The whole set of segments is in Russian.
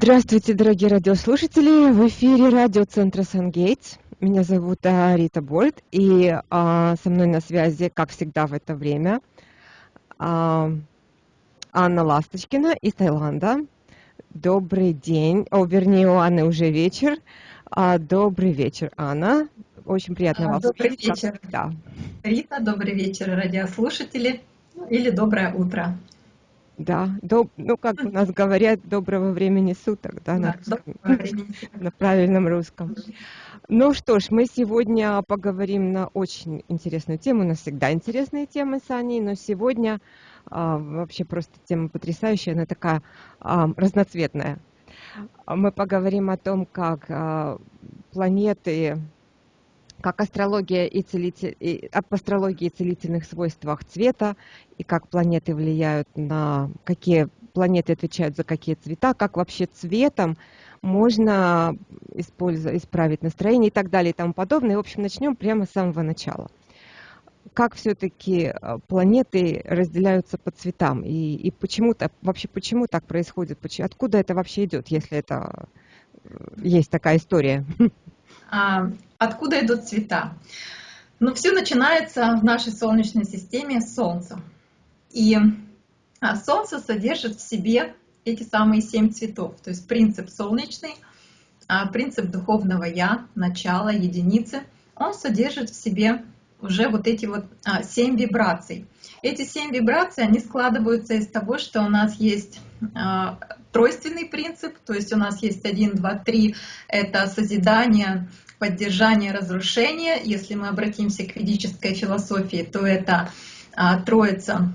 Здравствуйте, дорогие радиослушатели! В эфире радиоцентра Сангейтс. Меня зовут а, Рита Больт, и а, со мной на связи, как всегда в это время, а, Анна Ласточкина из Таиланда. Добрый день, о, вернее, у Анны уже вечер. А, добрый вечер, Анна. Очень приятно а, вас Добрый видеть, вечер, да. Рита. Добрый вечер, радиослушатели. Или доброе утро. Да, доб, ну как у нас говорят, доброго времени суток, да, на, на правильном русском. Ну что ж, мы сегодня поговорим на очень интересную тему. У нас всегда интересные темы с Аней, но сегодня а, вообще просто тема потрясающая, она такая а, разноцветная. Мы поговорим о том, как а, планеты как астрология и целитель, и, об астрологии и целительных свойствах цвета, и как планеты влияют на какие планеты отвечают за какие цвета, как вообще цветом можно использовать, исправить настроение и так далее и тому подобное. И, в общем, начнем прямо с самого начала. Как все-таки э, планеты разделяются по цветам и, и почему-то вообще почему так происходит, почему, откуда это вообще идет, если это э, есть такая история? А, откуда идут цвета? Ну, все начинается в нашей Солнечной системе с Солнца. И а, Солнце содержит в себе эти самые семь цветов. То есть принцип солнечный, а, принцип духовного Я, начала, единицы, он содержит в себе уже вот эти вот семь вибраций. Эти семь вибраций, они складываются из того, что у нас есть тройственный принцип, то есть у нас есть 1, 2, 3, это созидание, поддержание, разрушение. Если мы обратимся к ведической философии, то это а, троица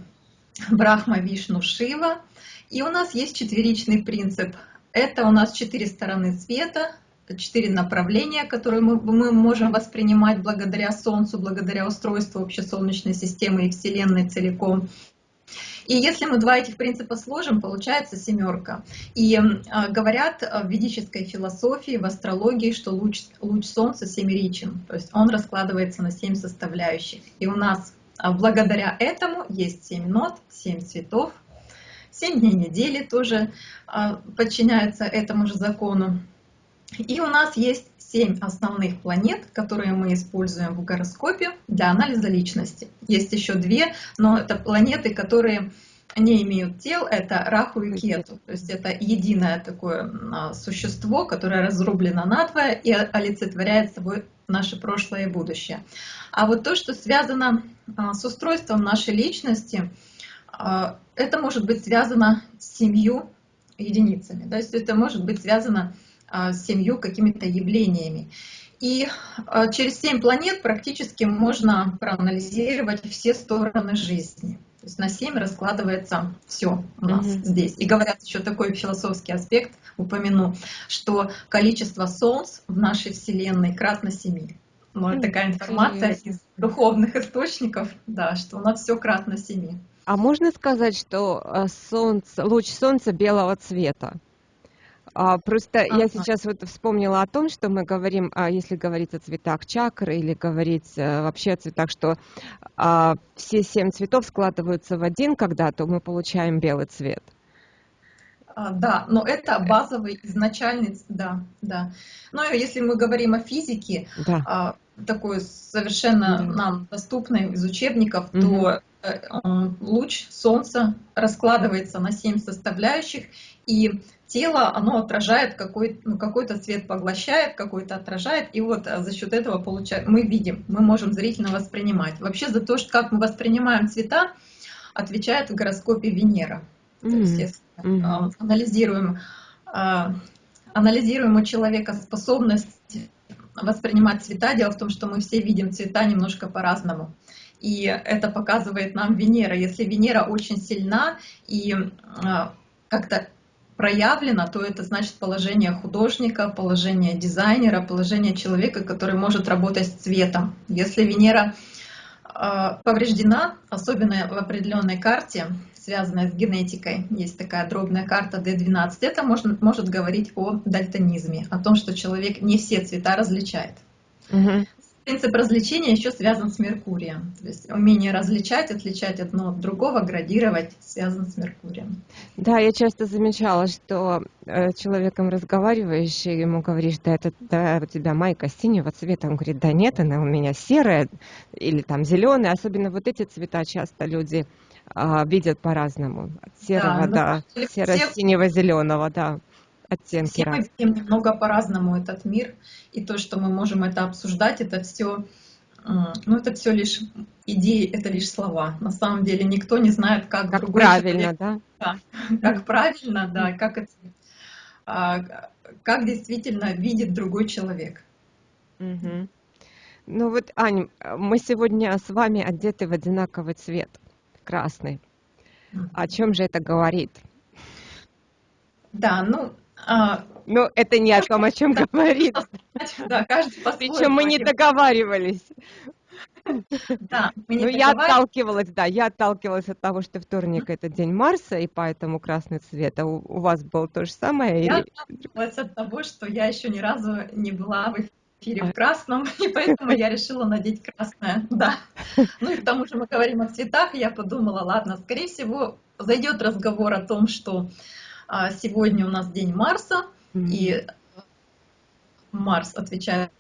Брахма, Вишну, Шива. И у нас есть четверичный принцип. Это у нас четыре стороны света, четыре направления, которые мы, мы можем воспринимать благодаря Солнцу, благодаря устройству общесолнечной системы и Вселенной целиком. И если мы два этих принципа сложим, получается семерка. И э, говорят в ведической философии, в астрологии, что луч, луч Солнца семеричен, то есть он раскладывается на семь составляющих. И у нас э, благодаря этому есть семь нот, семь цветов, семь дней недели тоже э, подчиняются этому же закону. И у нас есть семь основных планет, которые мы используем в гороскопе для анализа личности. Есть еще две, но это планеты, которые не имеют тел, это Раху и Кету. То есть это единое такое а, существо, которое разрублено надвое и олицетворяет собой наше прошлое и будущее. А вот то, что связано а, с устройством нашей личности, а, это может быть связано с семью единицами. То есть это может быть связано с семью какими-то явлениями. И а, через семь планет практически можно проанализировать все стороны жизни. То есть на семь раскладывается все у нас mm-hmm. здесь. И говорят еще такой философский аспект, упомяну, что количество солнц в нашей Вселенной кратно семи. Но это такая информация из духовных источников, да, что у нас все кратно семи. А можно сказать, что а, солнце, луч солнца белого цвета? А, просто ага. я сейчас вот вспомнила о том, что мы говорим, а, если говорить о цветах чакры или говорить а, вообще о цветах, что а, все семь цветов складываются в один, когда то мы получаем белый цвет. А, да, но это базовый изначальный, да, да. Но если мы говорим о физике, да. а, такой совершенно да. нам доступной из учебников, угу. то э, луч Солнца раскладывается на семь составляющих, и тело, оно отражает какой, ну, какой-то цвет, поглощает, какой-то отражает, и вот а, за счет этого получаем, мы видим, мы можем зрительно воспринимать. Вообще за то, что как мы воспринимаем цвета, отвечает в гороскопе Венера. Mm -hmm. То есть, если mm -hmm. анализируем, а, анализируем у человека способность воспринимать цвета, дело в том, что мы все видим цвета немножко по-разному. И это показывает нам Венера. Если Венера очень сильна и как-то проявлено, то это значит положение художника, положение дизайнера, положение человека, который может работать с цветом. Если Венера э, повреждена, особенно в определенной карте, связанной с генетикой, есть такая дробная карта D12, это может, может говорить о дальтонизме, о том, что человек не все цвета различает. Угу. Принцип развлечения еще связан с Меркурием. То есть умение различать, отличать одно от другого, градировать связан с Меркурием. Да, я часто замечала, что э, человеком разговариваешь, и ему говоришь, да, это да, у тебя майка синего цвета. Он говорит, да нет, она у меня серая или там зеленая. Особенно вот эти цвета часто люди э, видят по-разному. От серого да, до серо-синего, зеленого, да оттенки. Все мы видим немного по-разному этот мир, и то, что мы можем это обсуждать, это все, ну это все лишь идеи, это лишь слова. На самом деле никто не знает, как, как правильно, человек, да? да? Как правильно, да, как это, а, как действительно видит другой человек. Угу. Ну вот, Аня, мы сегодня с вами одеты в одинаковый цвет, красный. О чем же это говорит? Да, ну, а, Но это не о том, о чем говорит. Да, каждый Причем мы не договаривались. Да, мы не ну, я отталкивалась, да, я отталкивалась от того, что вторник это день Марса, и поэтому красный цвет. А у, у вас было то же самое? Я отталкивалась от того, что я еще ни разу не была в эфире в красном, и поэтому я решила надеть красное, да. Ну и к тому же мы говорим о цветах, я подумала, ладно, скорее всего, зайдет разговор о том, что а сегодня у нас день Марса, mm-hmm. и Марс отвечает.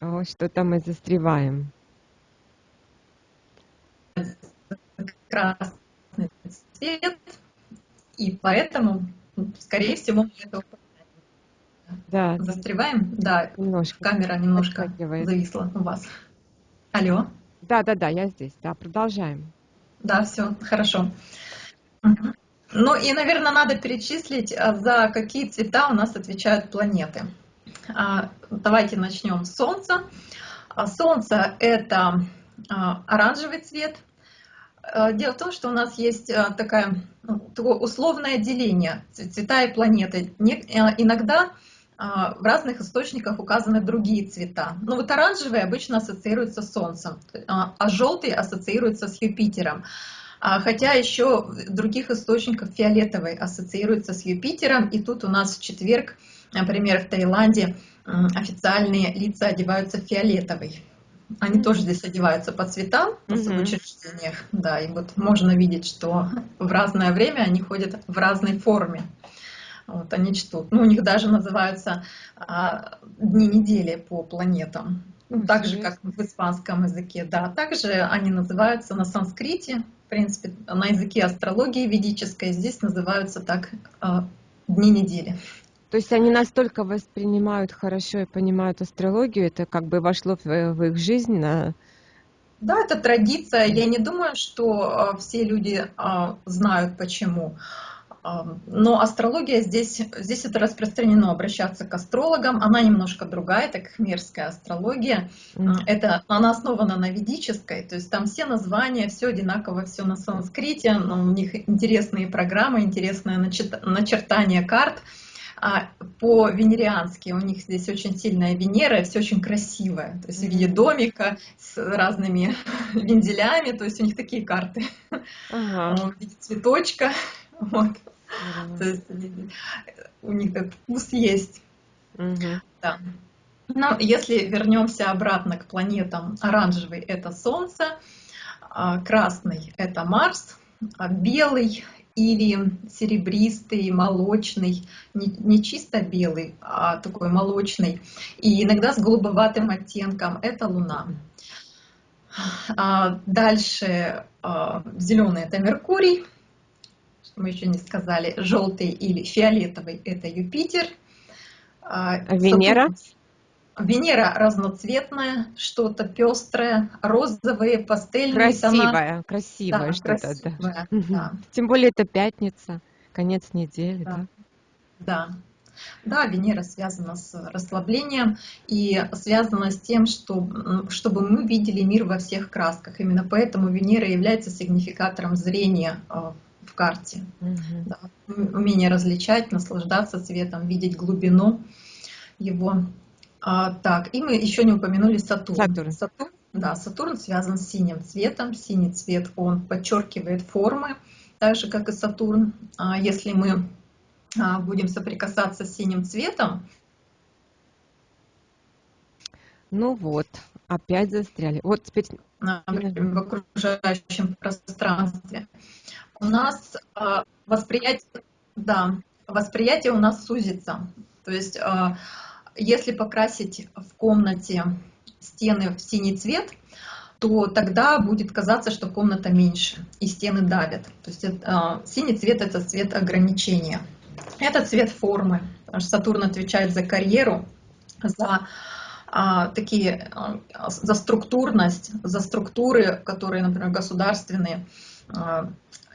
О, что-то мы застреваем. Красный цвет, и поэтому, скорее всего, мы это да. застреваем. Да, немножко. камера немножко зависла у вас. Алло. Да, да, да, я здесь. Да, продолжаем. Да, все, хорошо. Ну и, наверное, надо перечислить, а, за какие цвета у нас отвечают планеты. А, давайте начнем с Солнца. А, Солнце – это оранжевый цвет. Дело в том, что у нас есть такая, ну, такое условное деление цвета и планеты. Иногда в разных источниках указаны другие цвета. Но вот оранжевый обычно ассоциируется с Солнцем, а желтый ассоциируется с Юпитером. А, хотя еще в других источниках фиолетовый ассоциируется с Юпитером, и тут у нас в четверг, например, в Таиланде официальные лица одеваются в фиолетовый. Они тоже здесь одеваются по цветам в mm-hmm. учреждениях, да, и вот можно видеть, что в разное время они ходят в разной форме. Вот они чтут. Ну, у них даже называются а, дни недели по планетам. Ну, так же, как в испанском языке, да. Также они называются на санскрите, в принципе, на языке астрологии ведической, здесь называются так а, дни недели. То есть они настолько воспринимают хорошо и понимают астрологию, это как бы вошло в, в их жизнь на... Да, это традиция. Я не думаю, что а, все люди а, знают почему. Но астрология здесь, здесь это распространено, обращаться к астрологам. Она немножко другая, это кхмерская астрология. Mm. Это, она основана на ведической, то есть там все названия, все одинаково, все на санскрите. Но у них интересные программы, интересное начертание карт. А по венериански у них здесь очень сильная Венера, все очень красивое, то есть в виде домика с разными вензелями, то есть у них такие карты, ага. в виде цветочка, вот. То есть у них этот вкус есть. Да. Но если вернемся обратно к планетам, оранжевый это Солнце, а красный это Марс, а белый или серебристый, молочный, не, не чисто белый, а такой молочный, и иногда с голубоватым оттенком, это Луна. А дальше зеленый это Меркурий, мы еще не сказали, желтый или фиолетовый – это Юпитер. А, Венера? Венера разноцветная, что-то пестрое, розовые, пастельные Красивая, тона. красивая да, что-то. Да. Да. Тем более это пятница, конец недели. Да. да. Да, Венера связана с расслаблением и связана с тем, что, чтобы мы видели мир во всех красках. Именно поэтому Венера является сигнификатором зрения а, в карте. Угу. Да. Умение различать, наслаждаться цветом, видеть глубину его. А, так, и мы еще не упомянули Сатурн. Сатурн. Сатурн, да, Сатурн связан с синим цветом. Синий цвет, он подчеркивает формы, так же, как и Сатурн. А если мы а, будем соприкасаться с синим цветом, Ну вот, опять застряли. Вот теперь... В окружающем пространстве. У нас э, восприятие, да, восприятие у нас сузится. То есть, э, если покрасить в комнате стены в синий цвет, то тогда будет казаться, что комната меньше и стены давят. То есть это, э, синий цвет это цвет ограничения. Это цвет формы. Сатурн отвечает за карьеру, за а, такие, а, за структурность, за структуры, которые, например, государственные.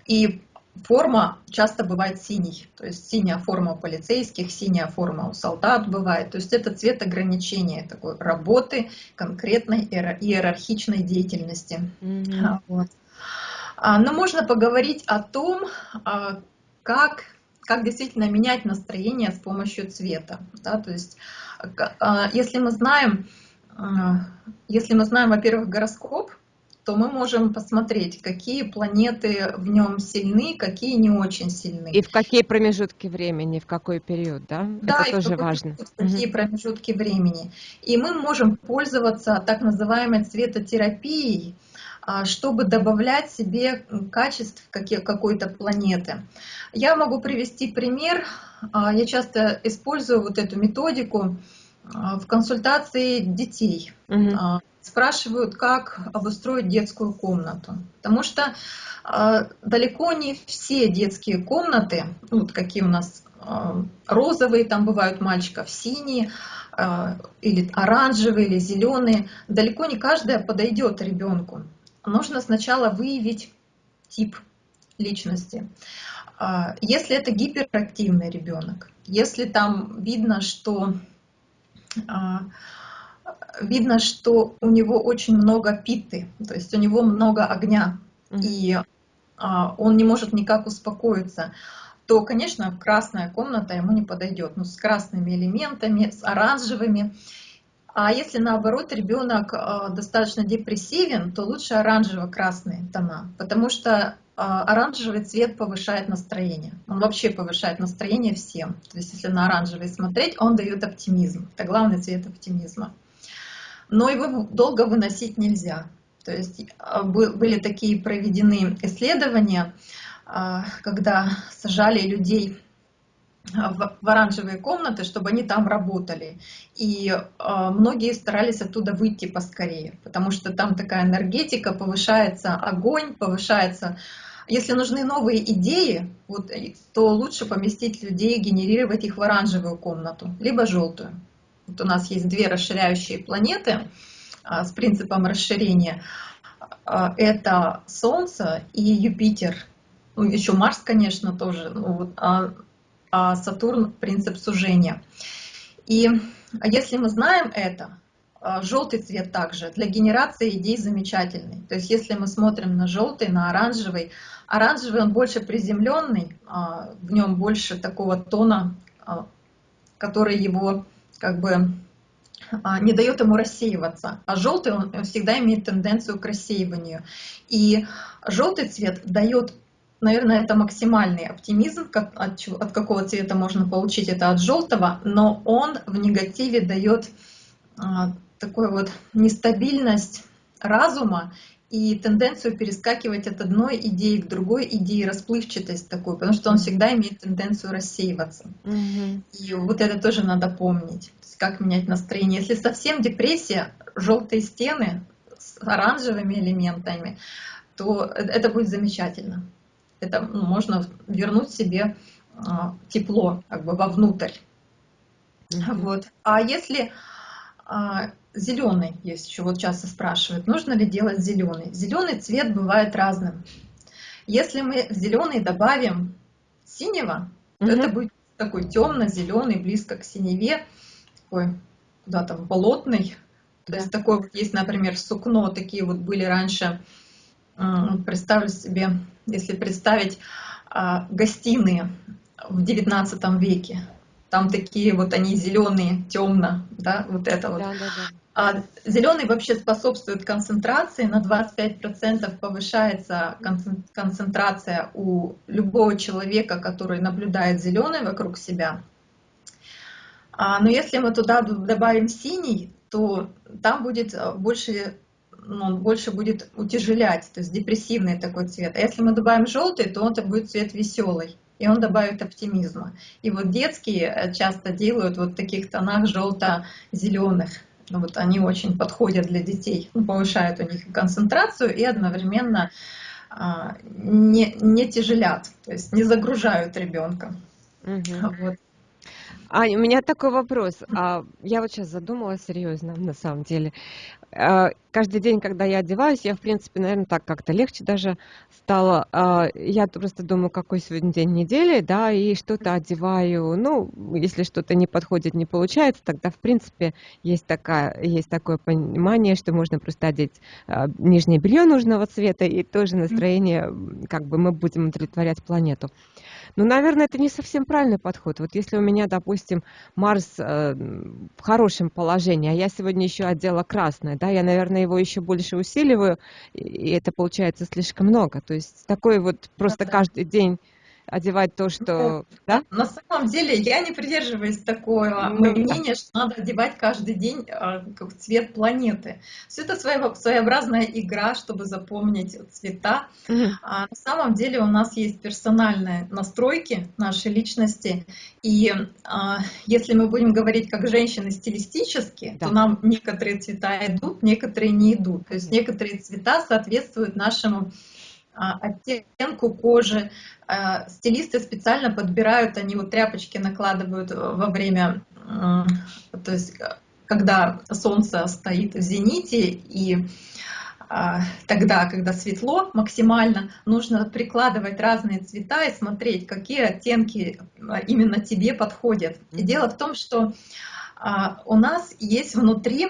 А, и форма часто бывает синий, то есть синяя форма у полицейских, синяя форма у солдат бывает. То есть это цвет ограничения такой работы, конкретной иерархичной деятельности. Mm-hmm. Вот. Но можно поговорить о том, как, как действительно менять настроение с помощью цвета. Да? То есть если мы знаем, если мы знаем, во-первых, гороскоп, то мы можем посмотреть, какие планеты в нем сильны, какие не очень сильны. И в какие промежутки времени, в какой период, да? Да, Это тоже важно. В какие угу. промежутки времени. И мы можем пользоваться так называемой цветотерапией, а, чтобы добавлять себе качеств какой-то планеты. Я могу привести пример. А, я часто использую вот эту методику а, в консультации детей. Угу спрашивают, как обустроить детскую комнату. Потому что э, далеко не все детские комнаты, ну, вот какие у нас э, розовые, там бывают мальчиков, синие, э, или оранжевые, или зеленые, далеко не каждая подойдет ребенку. Нужно сначала выявить тип личности. Если это гиперактивный ребенок, если там видно, что видно, что у него очень много питы, то есть у него много огня, mm-hmm. и а, он не может никак успокоиться, то, конечно, красная комната ему не подойдет, ну, с красными элементами, с оранжевыми. А если наоборот ребенок а, достаточно депрессивен, то лучше оранжево-красные тона, потому что а, оранжевый цвет повышает настроение. Он вообще повышает настроение всем. То есть если на оранжевый смотреть, он дает оптимизм. Это главный цвет оптимизма но его долго выносить нельзя. То есть а, были такие проведены исследования, а, когда сажали людей а, в оранжевые комнаты, чтобы они там работали. И многие старались оттуда выйти поскорее, потому что там такая энергетика, повышается огонь, повышается... Если нужны новые идеи, вот, то лучше поместить людей, генерировать их в оранжевую комнату, либо желтую. Вот у нас есть две расширяющие планеты а, с принципом расширения. А, это Солнце и Юпитер. Ну, еще Марс, конечно, тоже. Ну, вот, а, а Сатурн – принцип сужения. И если мы знаем это, а, желтый цвет также для генерации идей замечательный. То есть если мы смотрим на желтый, на оранжевый, оранжевый он больше приземленный, а, в нем больше такого тона, который его как бы а, не дает ему рассеиваться, а желтый он всегда имеет тенденцию к рассеиванию. И желтый цвет дает, наверное, это максимальный оптимизм, как, от, от какого цвета можно получить это от желтого, но он в негативе дает а, такую вот нестабильность разума и тенденцию перескакивать от одной идеи к другой идее, расплывчатость такую, потому что он всегда имеет тенденцию рассеиваться. Mm-hmm. И вот это тоже надо помнить, как менять настроение. Если совсем депрессия, желтые стены с оранжевыми элементами, то это будет замечательно. Это ну, можно вернуть себе а, тепло как бы вовнутрь. Mm-hmm. Вот. А если а, зеленый есть еще, вот часто спрашивают, нужно ли делать зеленый. Зеленый цвет бывает разным. Если мы в зеленый добавим синего, то угу. это будет такой темно-зеленый, близко к синеве, такой куда-то болотный. То есть такой вот есть, например, сукно, такие вот были раньше, представьте себе, если представить а, гостиные в 19 веке, там такие вот они зеленые, темно, да, вот это вот. Да, да, да. А зеленый вообще способствует концентрации, на 25% повышается концентрация у любого человека, который наблюдает зеленый вокруг себя. А, но если мы туда добавим синий, то там будет больше ну, больше будет утяжелять, то есть депрессивный такой цвет. А если мы добавим желтый, то он это будет цвет веселый, и он добавит оптимизма. И вот детские часто делают вот в таких тонах желто-зеленых. Ну, вот они очень подходят для детей, ну, повышают у них концентрацию и одновременно а, не, не тяжелят, то есть не загружают ребенка. Угу. Вот. А, у меня такой вопрос. А, я вот сейчас задумалась серьезно, на самом деле. А, каждый день, когда я одеваюсь, я, в принципе, наверное, так как-то легче даже стало. А, я просто думаю, какой сегодня день недели, да, и что-то одеваю. Ну, если что-то не подходит, не получается, тогда, в принципе, есть, такая, есть такое понимание, что можно просто одеть а, нижнее белье нужного цвета, и тоже настроение, как бы мы будем удовлетворять планету. Ну, наверное, это не совсем правильный подход. Вот если у меня, допустим, Марс э, в хорошем положении, а я сегодня еще одела красное, да, я, наверное, его еще больше усиливаю, и это получается слишком много. То есть такой вот просто каждый день одевать то, что... Да? На самом деле я не придерживаюсь такого ну, мнения, да. что надо одевать каждый день а, как цвет планеты. Все это своеобразная игра, чтобы запомнить цвета. Угу. А на самом деле у нас есть персональные настройки нашей личности. И а, если мы будем говорить как женщины стилистически, да. то нам некоторые цвета идут, некоторые не идут. То есть некоторые цвета соответствуют нашему оттенку кожи. А, стилисты специально подбирают, они вот тряпочки накладывают во время, то есть когда солнце стоит в зените и а, тогда, когда светло максимально, нужно прикладывать разные цвета и смотреть, какие оттенки именно тебе подходят. И дело в том, что у нас есть внутри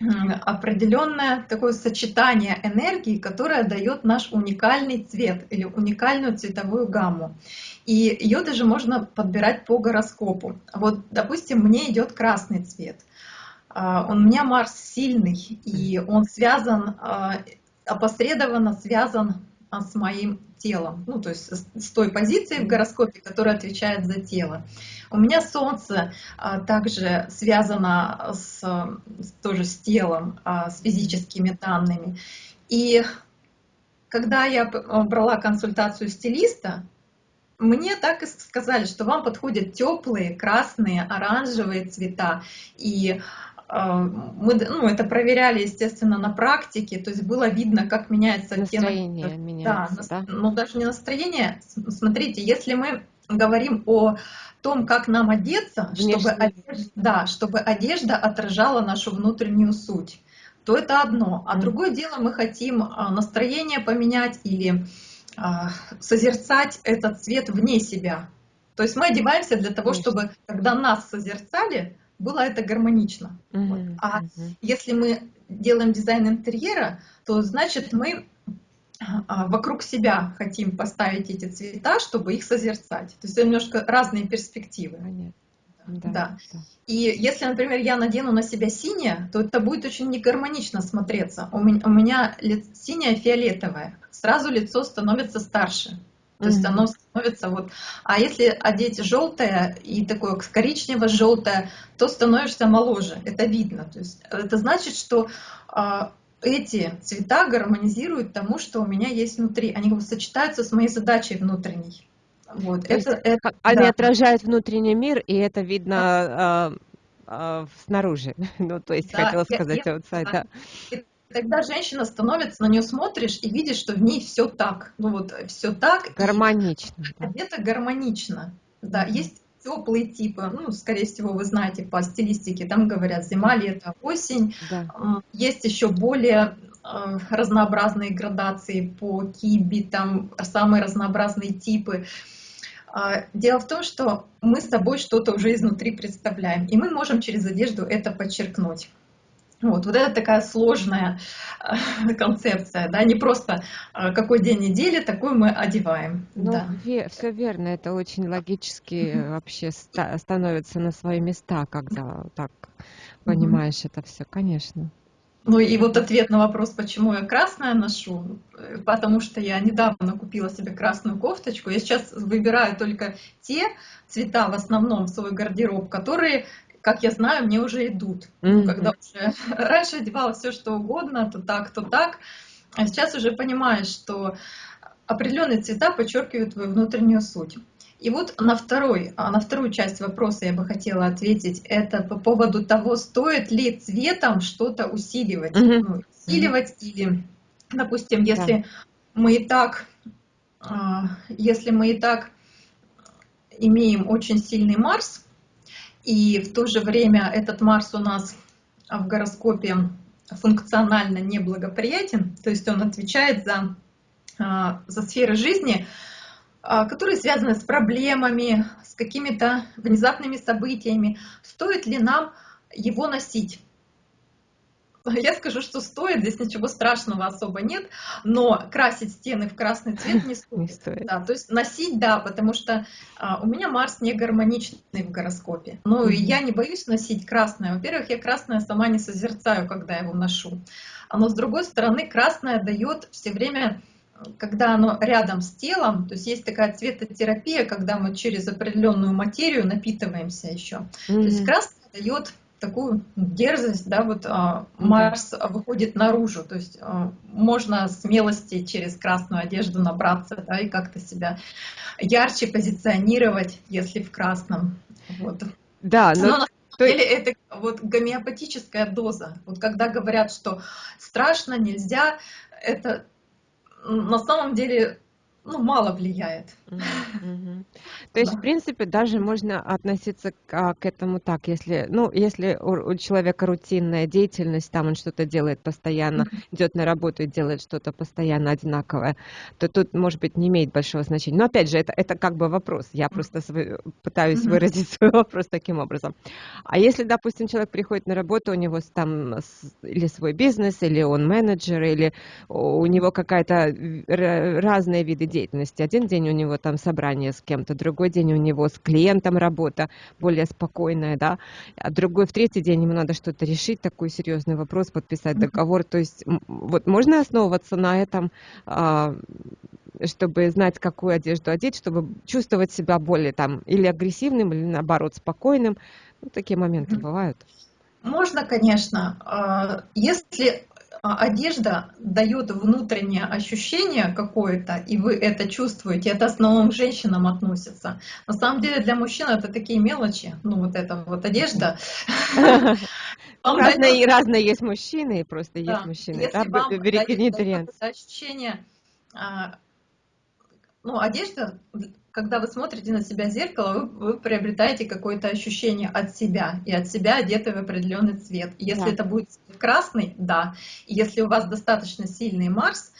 определенное такое сочетание энергии, которое дает наш уникальный цвет или уникальную цветовую гамму. И ее даже можно подбирать по гороскопу. Вот, допустим, мне идет красный цвет. А, у меня Марс сильный, и он связан, а, опосредованно связан а, с моим телом, ну то есть с той позицией в гороскопе, которая отвечает за тело. У меня Солнце а, также связано с, тоже с телом, а, с физическими данными. И когда я брала консультацию стилиста, мне так и сказали, что вам подходят теплые, красные, оранжевые цвета. И мы ну, это проверяли, естественно, на практике, то есть было видно, как меняется настроение. Оттенок. Меняется, да, да? Ну, даже не настроение. Смотрите, если мы говорим о том, как нам одеться, чтобы одежда, да, чтобы одежда отражала нашу внутреннюю суть, то это одно. А mm. другое дело, мы хотим а, настроение поменять или а, созерцать этот цвет вне себя. То есть мы одеваемся для того, чтобы, когда нас созерцали, было это гармонично. Mm-hmm. Вот. А mm-hmm. если мы делаем дизайн интерьера, то значит мы а, вокруг себя хотим поставить эти цвета, чтобы их созерцать. То есть это немножко разные перспективы. Понятно. Да, да. да. И если, например, я надену на себя синее, то это будет очень негармонично смотреться. У меня, у меня синее фиолетовое. Сразу лицо становится старше. То есть оно становится вот... А если одеть желтое и такое коричнево-желтое, то становишься моложе. Это видно. То есть это значит, что а, эти цвета гармонизируют тому, что у меня есть внутри. Они сочетаются с моей задачей внутренней. Вот. это, это, они да. отражают внутренний мир, и это видно да. э, э, снаружи. ну, то есть, да, хотела сказать я, outside, да. Тогда женщина становится, на нее смотришь и видишь, что в ней все так. Ну вот все так. Гармонично. Это гармонично. Да, есть теплые типы, ну, скорее всего, вы знаете по стилистике, там говорят зима, лето, осень. Да. Есть еще более э, разнообразные градации по киби, там самые разнообразные типы. А, дело в том, что мы с собой что-то уже изнутри представляем, и мы можем через одежду это подчеркнуть. Вот, вот это такая сложная э, концепция, да, не просто э, какой день недели, такой мы одеваем. Ну, да. все верно, это очень логически вообще ста становится на свои места, когда так понимаешь это все, конечно. Ну и вот ответ на вопрос, почему я красное ношу, э, потому что я недавно купила себе красную кофточку. Я сейчас выбираю только те цвета в основном в свой гардероб, которые как я знаю, мне уже идут. Mm-hmm. Когда уже раньше одевала все что угодно, то так, то так. А сейчас уже понимаешь, что определенные цвета подчеркивают твою внутреннюю суть. И вот на, второй, а, на вторую часть вопроса я бы хотела ответить. Это по поводу того, стоит ли цветом что-то усиливать. Mm-hmm. Ну, усиливать mm-hmm. или, допустим, если yeah. мы и так, а, если мы и так имеем очень сильный Марс, и в то же время этот Марс у нас в гороскопе функционально неблагоприятен, то есть он отвечает за, а, за сферы жизни, а, которые связаны с проблемами, с какими-то внезапными событиями. Стоит ли нам его носить? Я скажу, что стоит, здесь ничего страшного особо нет, но красить стены в красный цвет не стоит. Не стоит. Да, то есть носить, да, потому что а, у меня Марс не гармоничный в гороскопе. Ну mm-hmm. и я не боюсь носить красное. Во-первых, я красное сама не созерцаю, когда его ношу. Но с другой стороны, красное дает все время когда оно рядом с телом, то есть есть такая цветотерапия, когда мы через определенную материю напитываемся еще. Mm-hmm. То есть красное дает такую дерзость, да, вот а, Марс выходит наружу, то есть а, можно смелости через красную одежду набраться, да, и как-то себя ярче позиционировать, если в красном. Вот. Да, но... но на самом деле это вот гомеопатическая доза. Вот когда говорят, что страшно, нельзя, это на самом деле ну, мало влияет. То есть, да. в принципе, даже можно относиться к, к этому так, если, ну, если у, у человека рутинная деятельность, там он что-то делает постоянно, mm-hmm. идет на работу и делает что-то постоянно одинаковое, то тут, может быть, не имеет большого значения. Но опять же, это, это как бы вопрос. Я просто свой, пытаюсь mm-hmm. выразить свой вопрос таким образом. А если, допустим, человек приходит на работу, у него там или свой бизнес, или он менеджер, или у него какая-то разные виды деятельности. Один день у него там собрание с кем-то, другой день у него с клиентом работа более спокойная, да, а другой в третий день ему надо что-то решить, такой серьезный вопрос, подписать договор. То есть вот можно основываться на этом, а, чтобы знать, какую одежду одеть, чтобы чувствовать себя более там или агрессивным, или наоборот спокойным. Ну, такие моменты бывают. Можно, конечно. А, если одежда дает внутреннее ощущение какое-то, и вы это чувствуете, это в основном к женщинам относится. На самом деле для мужчин это такие мелочи, ну вот эта вот одежда. Разные, разные есть мужчины, просто есть мужчины. Вам ощущение, а, ну одежда когда вы смотрите на себя в зеркало, вы, вы приобретаете какое-то ощущение от себя, и от себя одеты в определенный цвет. Если да. это будет красный, да. И если у вас достаточно сильный Марс,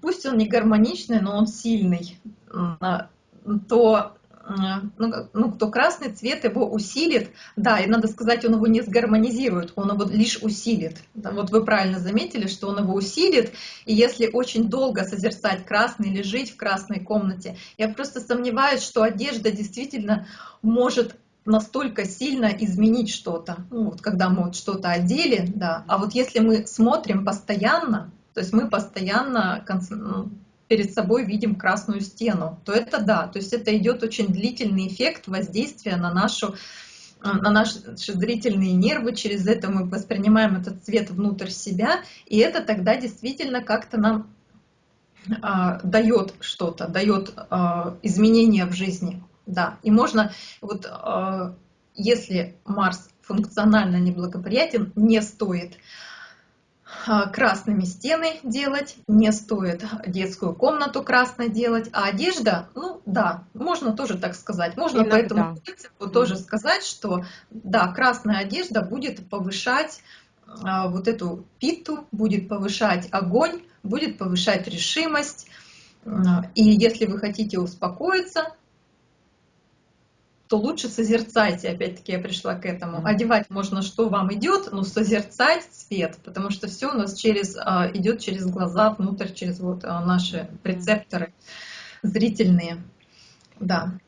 пусть он не гармоничный, но он сильный, то ну, ну, кто красный цвет его усилит, да, и надо сказать, он его не сгармонизирует, он его лишь усилит. Вот вы правильно заметили, что он его усилит, и если очень долго созерцать красный или жить в красной комнате, я просто сомневаюсь, что одежда действительно может настолько сильно изменить что-то. Ну, вот когда мы вот что-то одели, да. А вот если мы смотрим постоянно, то есть мы постоянно ну, перед собой видим красную стену, то это да, то есть это идет очень длительный эффект воздействия на нашу на наши зрительные нервы, через это мы воспринимаем этот цвет внутрь себя, и это тогда действительно как-то нам а, дает что-то, дает а, изменения в жизни. Да, и можно, вот а, если Марс функционально неблагоприятен, не стоит а, красными стены делать, не стоит детскую комнату красной делать, а одежда, ну да, можно тоже так сказать, можно Иногда. по этому принципу тоже сказать, что да, красная одежда будет повышать а, вот эту питу, будет повышать огонь, будет повышать решимость, а, и если вы хотите успокоиться, то лучше созерцайте, опять-таки я пришла к этому. Одевать можно, что вам идет, но созерцать цвет, потому что все у нас через, а, идет через глаза, внутрь, через вот а, наши рецепторы зрительные. Да.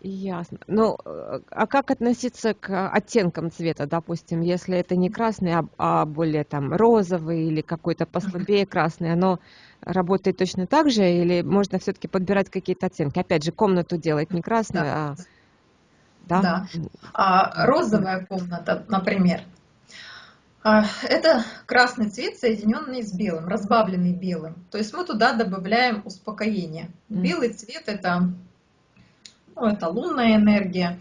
Ясно. Ну, а как относиться к оттенкам цвета, допустим, если это не красный, а, а более там розовый или какой-то послабее красный, оно работает точно так же или можно все-таки подбирать какие-то оттенки? Опять же, комнату делать не красную, да. а Да. да. А розовая комната, например, а, это красный цвет, соединенный с белым, разбавленный белым. То есть мы туда добавляем успокоение. Белый цвет это, ну, это лунная энергия.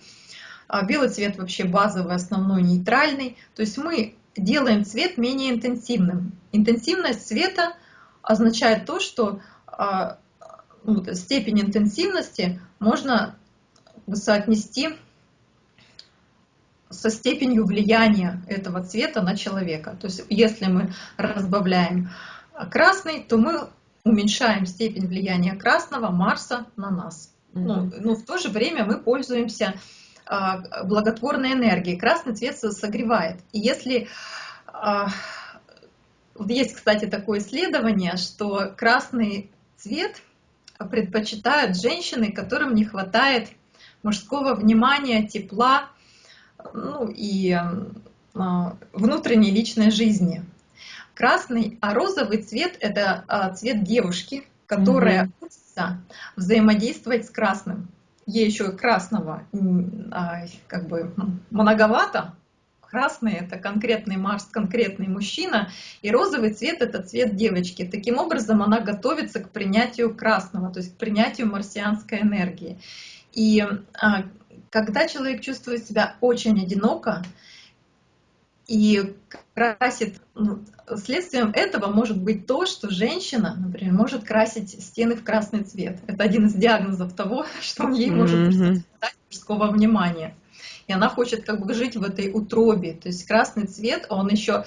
А белый цвет вообще базовый, основной, нейтральный. То есть мы делаем цвет менее интенсивным. Интенсивность цвета означает то, что а, ну, степень интенсивности можно соотнести со степенью влияния этого цвета на человека. То есть если мы разбавляем красный, то мы уменьшаем степень влияния красного Марса на нас. Mm -hmm. ну, но в то же время мы пользуемся а, благотворной энергией. Красный цвет согревает. И если а, есть, кстати, такое исследование, что красный цвет предпочитают женщины, которым не хватает мужского внимания, тепла, ну и а, внутренней личной жизни. Красный, а розовый цвет – это а, цвет девушки, которая угу. учится взаимодействовать с красным. Ей еще красного а, как бы многовато. Красный – это конкретный Марс, конкретный мужчина, и розовый цвет – это цвет девочки. Таким образом, она готовится к принятию красного, то есть к принятию марсианской энергии. И когда человек чувствует себя очень одиноко и красит, ну, следствием этого может быть то, что женщина, например, может красить стены в красный цвет. Это один из диагнозов того, что ей может mm-hmm. мужского внимания. И она хочет как бы жить в этой утробе. То есть красный цвет, он еще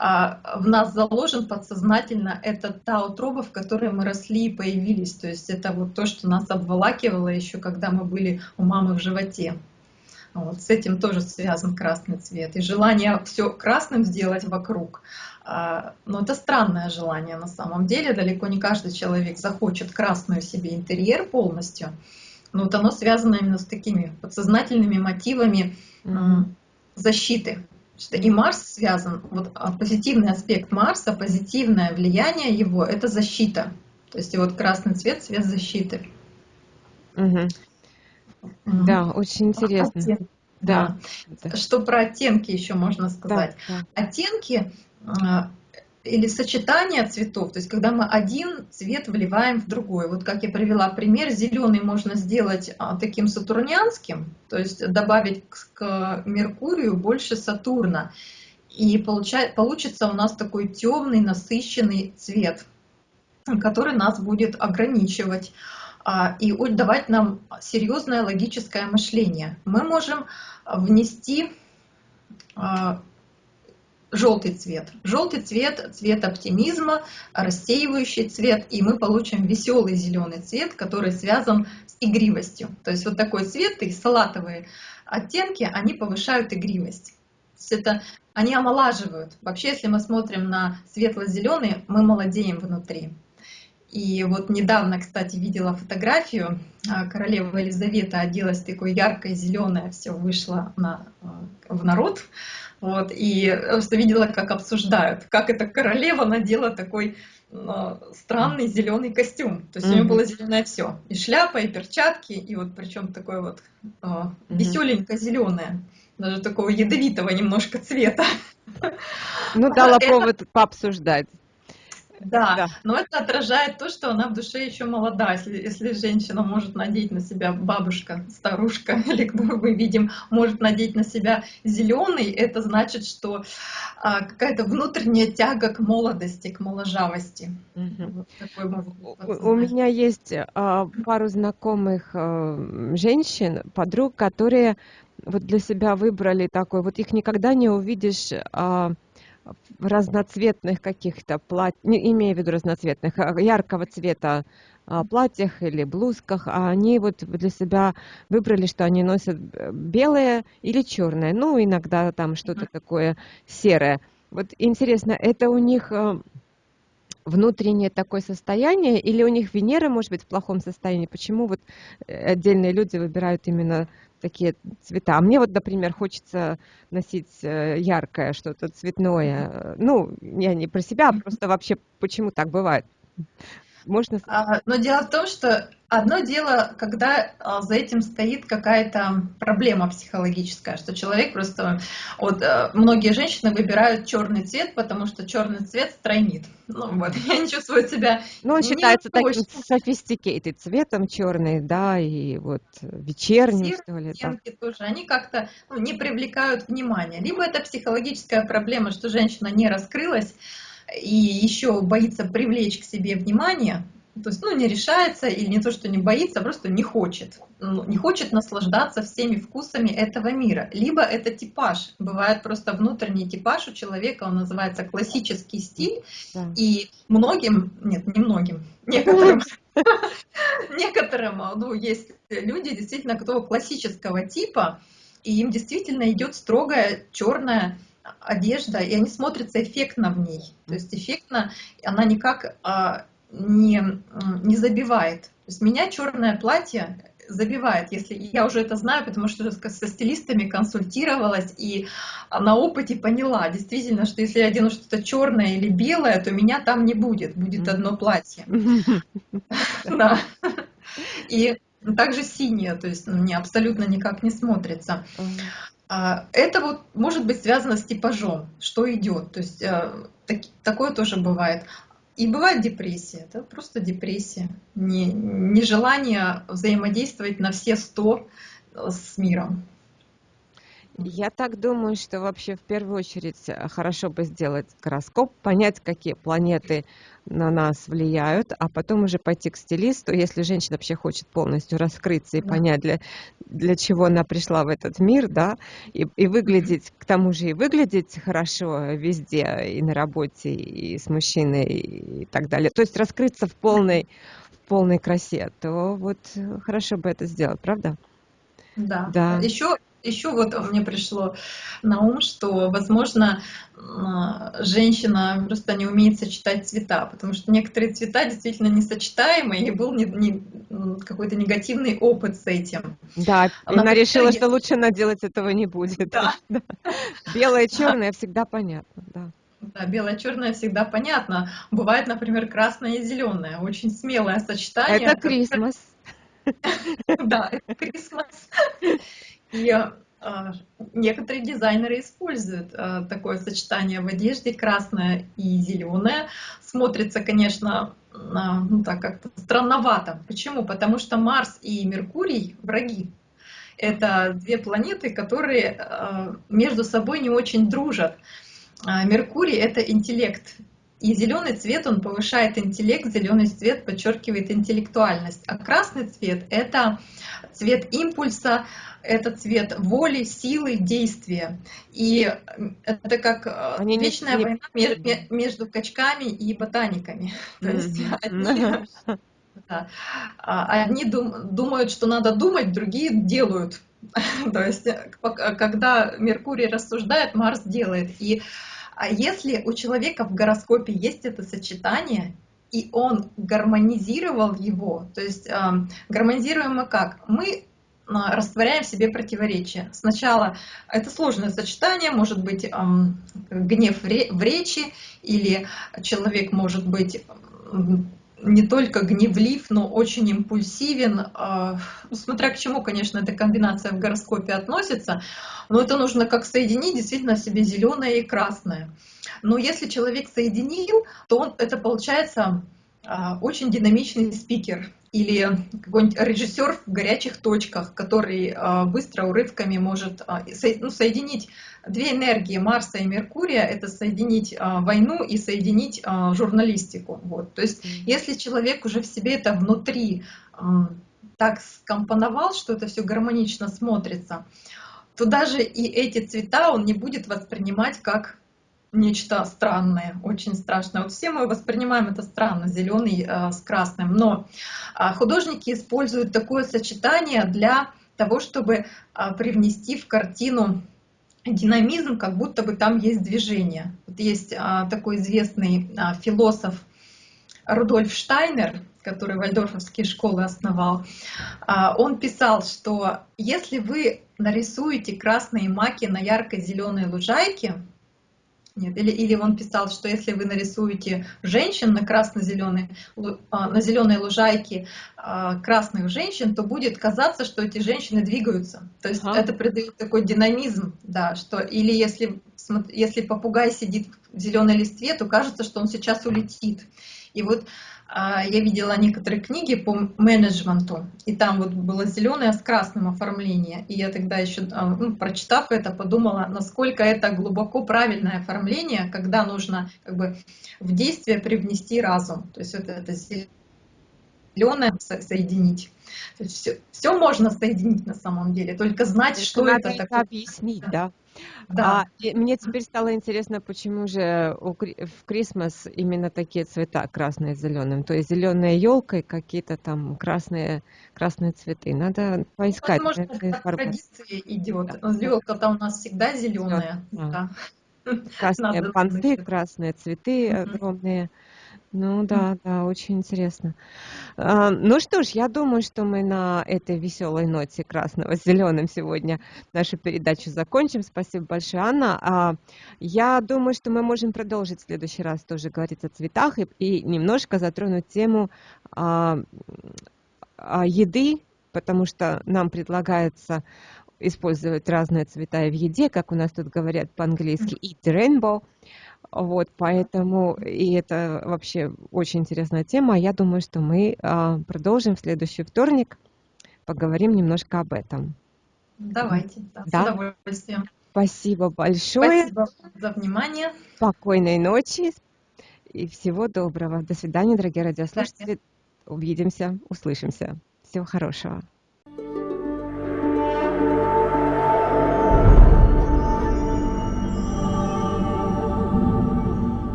в нас заложен подсознательно, это та утроба, в которой мы росли и появились. То есть это вот то, что нас обволакивало еще, когда мы были у мамы в животе. Вот, с этим тоже связан красный цвет. И желание все красным сделать вокруг. А, но это странное желание на самом деле. Далеко не каждый человек захочет красную себе интерьер полностью. Но вот оно связано именно с такими подсознательными мотивами защиты что и Марс связан, вот а, позитивный аспект Марса, позитивное влияние его – это защита. То есть вот красный цвет – цвет защиты. Угу. Угу. Да, очень интересно. Оттенки. Да. да. Что про оттенки еще можно сказать? Да, да. Оттенки а, или сочетание цветов, то есть когда мы один цвет вливаем в другой. Вот как я привела пример, зеленый можно сделать а, таким сатурнианским, то есть добавить к Меркурию больше Сатурна. И получает, получится у нас такой темный, насыщенный цвет, который нас будет ограничивать а, и давать нам серьезное логическое мышление. Мы можем внести а, желтый цвет. Желтый цвет – цвет оптимизма, рассеивающий цвет, и мы получим веселый зеленый цвет, который связан с игривостью. То есть вот такой цвет и салатовые оттенки, они повышают игривость. Это они омолаживают. Вообще, если мы смотрим на светло-зеленый, мы молодеем внутри. И вот недавно, кстати, видела фотографию, а, королева Елизавета оделась такой яркой зеленое, все вышло на, а, в народ. Вот, и просто видела, как обсуждают, как эта королева надела такой э, странный зеленый костюм. То есть mm-hmm. у нее было зеленое все. И шляпа, и перчатки, и вот причем такое вот э, mm-hmm. веселенько зеленое. Даже такого ядовитого немножко цвета. Ну, дала повод пообсуждать. Да, да, но это отражает то, что она в душе еще молода. Если, если женщина может надеть на себя бабушка, старушка, или кто мы видим, может надеть на себя зеленый, это значит, что а, какая-то внутренняя тяга к молодости, к моложавости. Угу. Вот У меня есть а, пару знакомых а, женщин, подруг, которые вот для себя выбрали такой, вот их никогда не увидишь а, разноцветных каких-то платьях, не имея в виду разноцветных, а яркого цвета а, платьях или блузках, а они вот для себя выбрали, что они носят белое или черное, ну, иногда там что-то такое серое. Вот интересно, это у них а, внутреннее такое состояние, или у них Венера может быть в плохом состоянии? Почему вот э, отдельные люди выбирают именно такие цвета. А мне вот, например, хочется носить э, яркое что-то цветное. Ну, я не про себя, а просто вообще почему так бывает. Можно... А, но дело в том, что Одно дело, когда а, за этим стоит какая-то проблема психологическая, что человек просто... Вот э, многие женщины выбирают черный цвет, потому что черный цвет стройнит. Ну вот, я не чувствую себя... Ну, он считается таким sophisticated цветом черный, да, и вот вечерний, что ли. Да. тоже, они как-то ну, не привлекают внимания. Либо это психологическая проблема, что женщина не раскрылась, и еще боится привлечь к себе внимание, то есть, ну, не решается или не то, что не боится, а просто не хочет. Ну, не хочет наслаждаться всеми вкусами этого мира. Либо это типаж. Бывает просто внутренний типаж у человека, он называется классический стиль. Да. И многим, нет, не многим, некоторым, некоторым, ну, есть люди действительно, кто классического типа, и им действительно идет строгая черная одежда, и они смотрятся эффектно в ней. То есть эффектно она никак а, не, не забивает. То есть меня черное платье забивает, если я уже это знаю, потому что со стилистами консультировалась и на опыте поняла, действительно, что если я одену что-то черное или белое, то меня там не будет, будет одно платье. Да. И также синее, то есть мне абсолютно никак не смотрится. А, это вот может быть связано с типажом, что идет. То есть э, такое тоже бывает. И бывает депрессия, это просто депрессия, не, нежелание взаимодействовать на все сто с миром. Я так думаю, что вообще в первую очередь э, хорошо бы сделать гороскоп, понять, какие планеты на нас влияют, а потом уже пойти к стилисту, если женщина вообще хочет полностью раскрыться и понять, для, для чего она пришла в этот мир, да, и, и выглядеть, к тому же и выглядеть хорошо везде, и на работе, и с мужчиной, и так далее. То есть раскрыться в полной, в полной красе, то вот хорошо бы это сделать, правда? Да. да. Еще еще вот мне пришло на ум, что, возможно, женщина просто не умеет сочетать цвета, потому что некоторые цвета действительно несочетаемы, и был не, не, какой-то негативный опыт с этим. Да, она, она решила, есть... что лучше она делать этого не будет. Да. да. Белое и черное всегда понятно, да. Да, белое-черное всегда понятно. Бывает, например, красное и зеленое. Очень смелое сочетание. Это Крисмас. Да, это Крисмас. И а, некоторые дизайнеры используют а, такое сочетание в одежде, красное и зеленое. Смотрится, конечно, а, ну так как-то странновато. Почему? Потому что Марс и Меркурий враги. Это две планеты, которые между собой не очень дружат. Меркурий — это интеллект, и зеленый цвет, он повышает интеллект, зеленый цвет подчеркивает интеллектуальность. А красный цвет — это цвет импульса, это цвет воли, силы, действия. И это как э, Они вечная не... война между качками и ботаниками. То есть одни, да, а одни думают, что надо думать, другие делают. То есть, э, когда Меркурий рассуждает, Марс делает. И а если у человека в гороскопе есть это сочетание, и он гармонизировал его, то есть э, гармонизируем мы как? Мы э, растворяем в себе противоречия. Сначала это сложное сочетание, может быть гнев в речи, или человек может быть не только гневлив, но очень импульсивен. А, ну, смотря к чему, конечно, эта комбинация в гороскопе относится, но это нужно как соединить действительно себе зеленое и красное. Но если человек соединил, то он, это получается очень динамичный спикер или какой-нибудь режиссер в горячих точках, который а, быстро урывками может ну, соединить две энергии Марса и Меркурия это соединить а, войну и соединить а, журналистику. Вот. То есть, если человек уже в себе это внутри а, так скомпоновал, что это все гармонично смотрится, то даже и эти цвета он не будет воспринимать как нечто странное, очень страшное. Вот все мы воспринимаем это странно, зеленый э, с красным, но э, художники используют такое сочетание для того, чтобы э, привнести в картину динамизм, как будто бы там есть движение. Вот есть а, такой известный а, философ Рудольф Штайнер, который вальдорфовские школы основал, а, он писал, что если вы нарисуете красные маки на ярко-зеленой лужайке, Нет, или, или он писал, что если вы нарисуете женщин на красно-зеленой, а, на зеленой лужайке а, красных женщин, то будет казаться, что эти женщины двигаются. То есть ага. это придает такой динамизм, да, что или если, если попугай сидит в зеленой листве, то кажется, что он сейчас улетит. И вот я видела некоторые книги по менеджменту, и там вот было зеленое с красным оформление. И я тогда еще, а, ну, прочитав это, подумала, насколько это глубоко правильное оформление, когда нужно как бы в действие привнести разум. То есть вот это зеленое соединить. Все, все можно соединить на самом деле, только знать, что это, это такое. объяснить, да. Да. А, мне теперь стало интересно, почему же у, в Крисмас именно такие цвета красные с зеленым. То есть зеленая елка и какие-то там красные, красные цветы. Надо поискать. Возможно, это традиция идет. Да. Елка-то у нас всегда зеленая. Да. Красные Надо понты, красные цветы огромные. Ну да, да, очень интересно. А, ну что ж, я думаю, что мы на этой веселой ноте красного с зеленым сегодня нашу передачу закончим. Спасибо большое, Анна. А, я думаю, что мы можем продолжить в следующий раз тоже говорить о цветах и, и немножко затронуть тему а, еды, потому что нам предлагается использовать разные цвета в еде, как у нас тут говорят по-английски, eat rainbow. Вот, поэтому, и это вообще очень интересная тема. Я думаю, что мы а, продолжим в следующий вторник, поговорим немножко об этом. Давайте, да, да? с удовольствием. Спасибо большое. Спасибо за внимание. Спокойной ночи и всего доброго. До свидания, дорогие радиослушатели. Увидимся, услышимся. Всего хорошего.